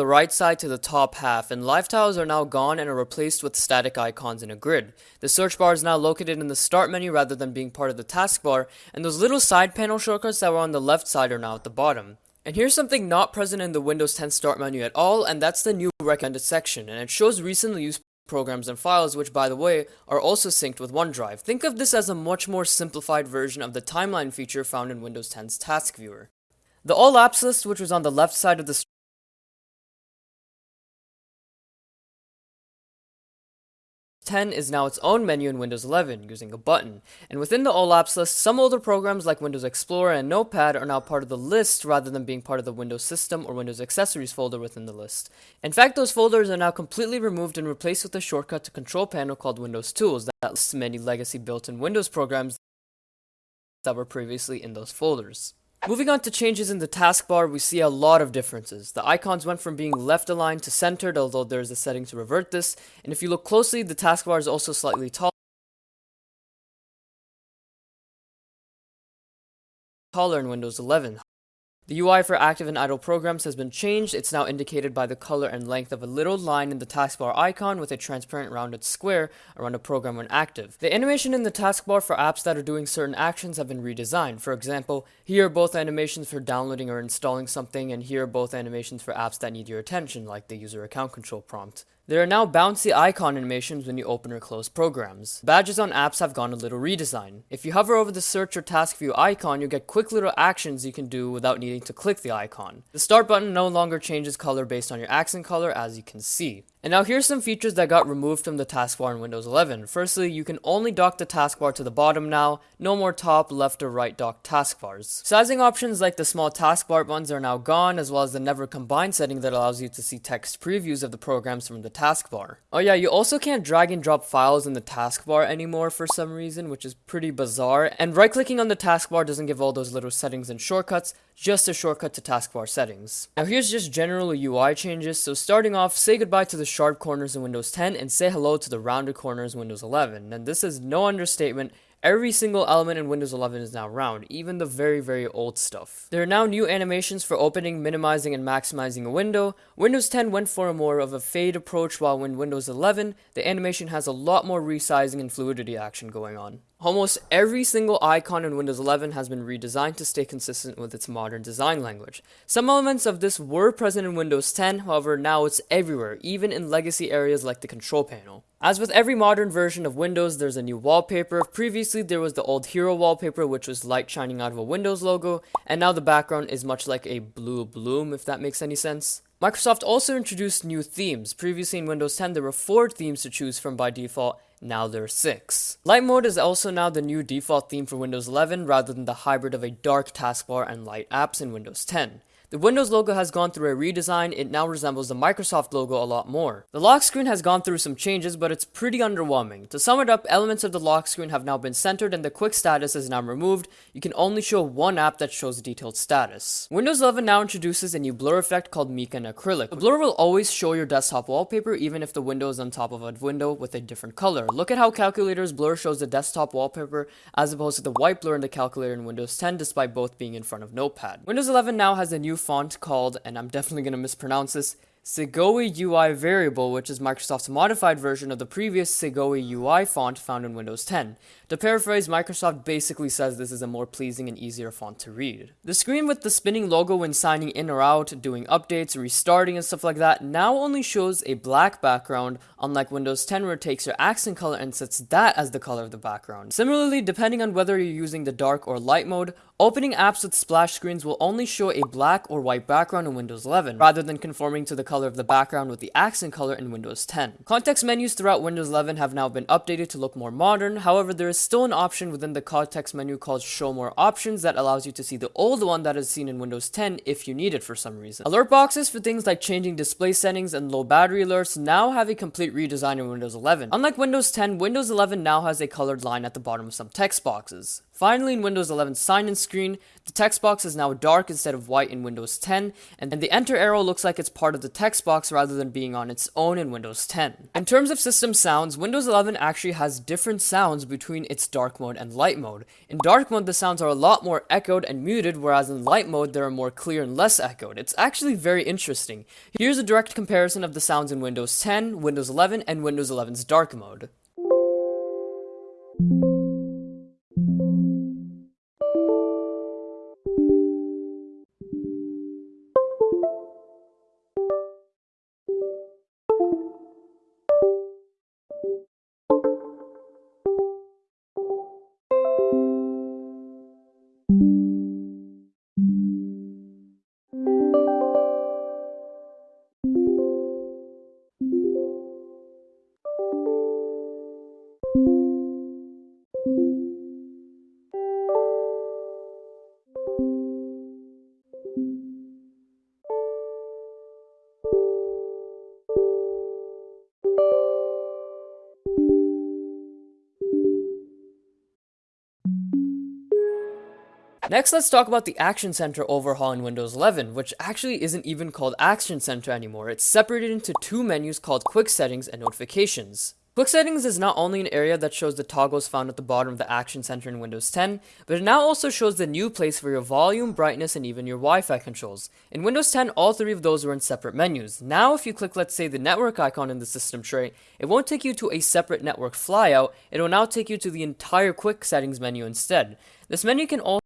the right side to the top half, and live tiles are now gone and are replaced with static icons in a grid. The search bar is now located in the start menu rather than being part of the taskbar, and those little side panel shortcuts that were on the left side are now at the bottom. And here's something not present in the Windows 10 start menu at all, and that's the new recommended section, and it shows recently used programs and files, which by the way, are also synced with OneDrive. Think of this as a much more simplified version of the timeline feature found in Windows 10's Task Viewer. The All Apps list, which was on the left side of the 10 is now its own menu in Windows 11 using a button. And within the All Apps list, some older programs like Windows Explorer and Notepad are now part of the list rather than being part of the Windows System or Windows Accessories folder within the list. In fact, those folders are now completely removed and replaced with a shortcut to control panel called Windows Tools that lists many legacy built-in Windows programs that were previously in those folders. Moving on to changes in the taskbar, we see a lot of differences. The icons went from being left aligned to centered, although there is a setting to revert this. And if you look closely, the taskbar is also slightly taller. taller in Windows 11. The UI for active and idle programs has been changed. It's now indicated by the color and length of a little line in the taskbar icon with a transparent rounded square around a program when active. The animation in the taskbar for apps that are doing certain actions have been redesigned. For example, here are both animations for downloading or installing something, and here are both animations for apps that need your attention, like the user account control prompt. There are now bouncy icon animations when you open or close programs. Badges on apps have gone a little redesign. If you hover over the search or task view icon, you get quick little actions you can do without needing to click the icon. The start button no longer changes color based on your accent color as you can see. And now here's some features that got removed from the taskbar in Windows 11. Firstly, you can only dock the taskbar to the bottom now, no more top, left, or right dock taskbars. Sizing options like the small taskbar buttons are now gone, as well as the never combine setting that allows you to see text previews of the programs from the taskbar. Oh yeah, you also can't drag and drop files in the taskbar anymore for some reason, which is pretty bizarre, and right clicking on the taskbar doesn't give all those little settings and shortcuts, just a shortcut to taskbar settings. Now here's just general UI changes, so starting off, say goodbye to the sharp corners in Windows 10 and say hello to the rounded corners in Windows 11. And this is no understatement, Every single element in Windows 11 is now round, even the very, very old stuff. There are now new animations for opening, minimizing, and maximizing a window. Windows 10 went for a more of a fade approach, while in Windows 11, the animation has a lot more resizing and fluidity action going on. Almost every single icon in Windows 11 has been redesigned to stay consistent with its modern design language. Some elements of this were present in Windows 10, however now it's everywhere, even in legacy areas like the control panel. As with every modern version of Windows, there's a new wallpaper. Previously, there was the old hero wallpaper, which was light shining out of a Windows logo, and now the background is much like a blue bloom, if that makes any sense. Microsoft also introduced new themes. Previously in Windows 10, there were four themes to choose from by default, now there are 6. Light mode is also now the new default theme for Windows 11 rather than the hybrid of a dark taskbar and light apps in Windows 10. The Windows logo has gone through a redesign, it now resembles the Microsoft logo a lot more. The lock screen has gone through some changes, but it's pretty underwhelming. To sum it up, elements of the lock screen have now been centered and the quick status is now removed. You can only show one app that shows detailed status. Windows 11 now introduces a new blur effect called Mica and Acrylic. The blur will always show your desktop wallpaper even if the window is on top of a window with a different color. Look at how Calculator's blur shows the desktop wallpaper as opposed to the white blur in the calculator in Windows 10 despite both being in front of Notepad. Windows 11 now has a new font called, and I'm definitely going to mispronounce this, Segoe UI Variable, which is Microsoft's modified version of the previous Segoe UI font found in Windows 10. To paraphrase, Microsoft basically says this is a more pleasing and easier font to read. The screen with the spinning logo when signing in or out, doing updates, restarting and stuff like that now only shows a black background, unlike Windows 10 where it takes your accent color and sets that as the color of the background. Similarly, depending on whether you're using the dark or light mode, opening apps with splash screens will only show a black or white background in Windows 11, rather than conforming to the color of the background with the accent color in Windows 10. Context menus throughout Windows 11 have now been updated to look more modern, however there is still an option within the context menu called show more options that allows you to see the old one that is seen in Windows 10 if you need it for some reason. Alert boxes for things like changing display settings and low battery alerts now have a complete redesign in Windows 11. Unlike Windows 10, Windows 11 now has a colored line at the bottom of some text boxes. Finally, in Windows 11 sign-in screen, the text box is now dark instead of white in Windows 10, and the enter arrow looks like it's part of the text box rather than being on its own in Windows 10. In terms of system sounds, Windows 11 actually has different sounds between its dark mode and light mode. In dark mode, the sounds are a lot more echoed and muted, whereas in light mode, they are more clear and less echoed. It's actually very interesting. Here's a direct comparison of the sounds in Windows 10, Windows 11, and Windows 11's dark mode. Next, let's talk about the Action Center overhaul in Windows 11, which actually isn't even called Action Center anymore. It's separated into two menus called Quick Settings and Notifications. Quick Settings is not only an area that shows the toggles found at the bottom of the Action Center in Windows 10, but it now also shows the new place for your volume, brightness, and even your Wi-Fi controls. In Windows 10, all three of those were in separate menus. Now, if you click, let's say, the network icon in the system tray, it won't take you to a separate network flyout, it will now take you to the entire Quick Settings menu instead. This menu can also